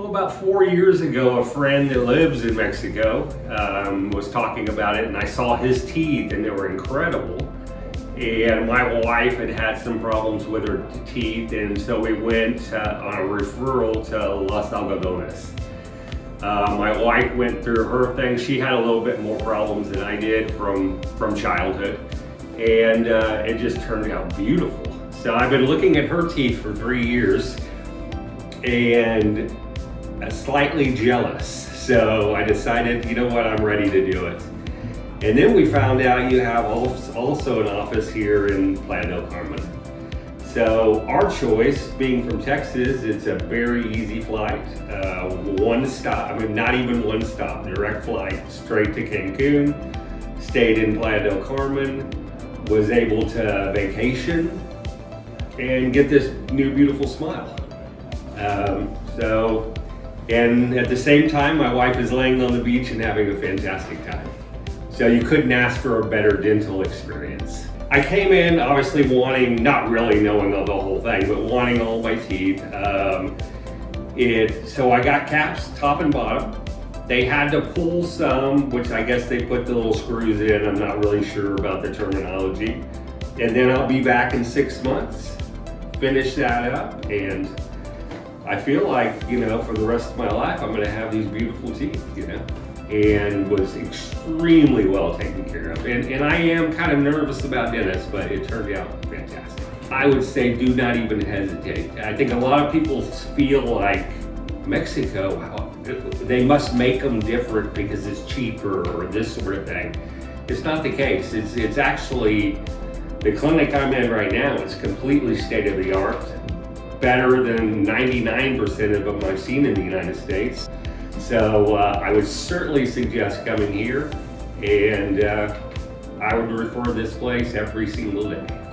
Well, about four years ago, a friend that lives in Mexico um, was talking about it, and I saw his teeth, and they were incredible. And my wife had had some problems with her teeth, and so we went uh, on a referral to Los Algodones. Uh, my wife went through her thing. She had a little bit more problems than I did from, from childhood, and uh, it just turned out beautiful. So I've been looking at her teeth for three years, and slightly jealous. So I decided, you know what, I'm ready to do it. And then we found out you have also an office here in Playa del Carmen. So our choice, being from Texas, it's a very easy flight. Uh, one stop, I mean not even one stop, direct flight straight to Cancun. Stayed in Playa del Carmen, was able to vacation and get this new beautiful smile. Um, so and at the same time, my wife is laying on the beach and having a fantastic time. So you couldn't ask for a better dental experience. I came in obviously wanting, not really knowing the whole thing, but wanting all my teeth. Um, it, so I got caps top and bottom. They had to pull some, which I guess they put the little screws in. I'm not really sure about the terminology. And then I'll be back in six months, finish that up, and I feel like, you know, for the rest of my life, I'm going to have these beautiful teeth, you know, and was extremely well taken care of. And, and I am kind of nervous about dentists, but it turned out fantastic. I would say do not even hesitate. I think a lot of people feel like Mexico, they must make them different because it's cheaper or this sort of thing. It's not the case. It's, it's actually, the clinic I'm in right now is completely state of the art better than 99% of them I've seen in the United States. So uh, I would certainly suggest coming here and uh, I would refer this place every single day.